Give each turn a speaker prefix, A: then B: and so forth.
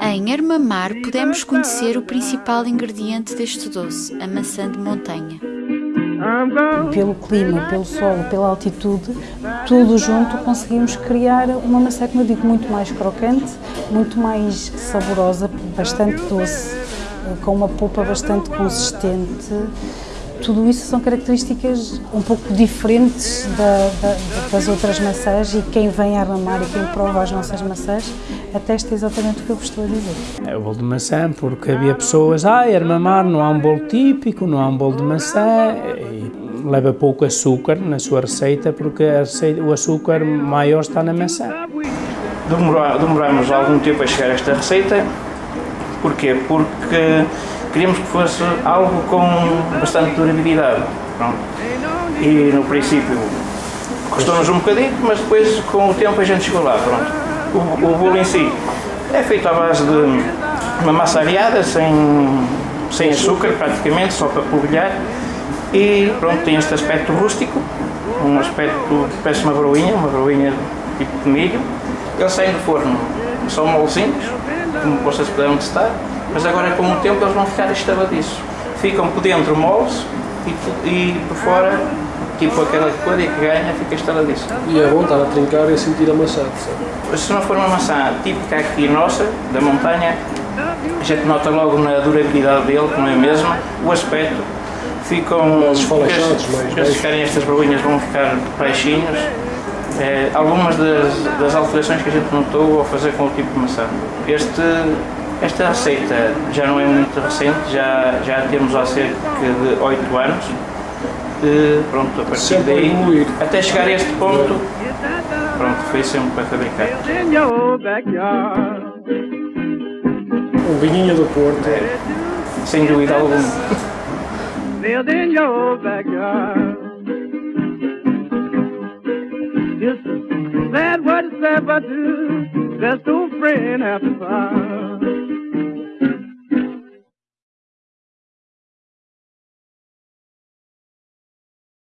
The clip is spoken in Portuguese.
A: Em Armamar podemos conhecer o principal ingrediente deste doce, a maçã de montanha.
B: Pelo clima, pelo solo, pela altitude, tudo junto conseguimos criar uma maçã, como eu digo, muito mais crocante, muito mais saborosa, bastante doce, com uma polpa bastante consistente. Tudo isso são características um pouco diferentes da, da, das outras maçãs e quem vem a armamar e quem prova as nossas maçãs atesta exatamente o que eu estou a dizer.
C: É o bolo de maçã porque havia pessoas, ah, armamar não há um bolo típico, não há um bolo de maçã e leva pouco açúcar na sua receita porque receita, o açúcar maior está na maçã.
D: Demoramos algum tempo a chegar a esta receita, porquê? Porque queríamos que fosse algo com bastante durabilidade. Pronto. E no princípio custou-nos um bocadinho, mas depois com o tempo a gente chegou lá. Pronto. O, o bolo em si é feito à base de uma massa areada, sem, sem açúcar praticamente, só para polvilhar. E pronto, tem este aspecto rústico, um aspecto, parece uma broinha, uma broinha tipo de milho. Eles saem do forno, são molzinhos, como vocês puderam testar mas agora com o tempo eles vão ficar estaladiços. Ficam por dentro moles e, e por fora, tipo aquela coisa que ganha, fica estaladiço.
E: E é bom estar a trincar e a sentir a maçã,
D: Se não for uma maçã típica aqui nossa, da montanha, a gente nota logo na durabilidade dele, que não é a mesma, o aspecto, ficam...
E: Mais esfalachados, mais...
D: Se ficarem estas bolinhas vão ficar baixinhos, é, algumas das, das, alterações que a gente notou ao fazer com o tipo de maçã. Este esta receita já não é muito recente, já, já temos há cerca de 8 anos. E, pronto, a partir
E: sempre
D: daí, até chegar a este ponto, pronto, foi sempre para fabricar.
E: Um vinhinho do Porto.
D: É, sem dúvida alguma. Just what it's ever do, just old friend after fire.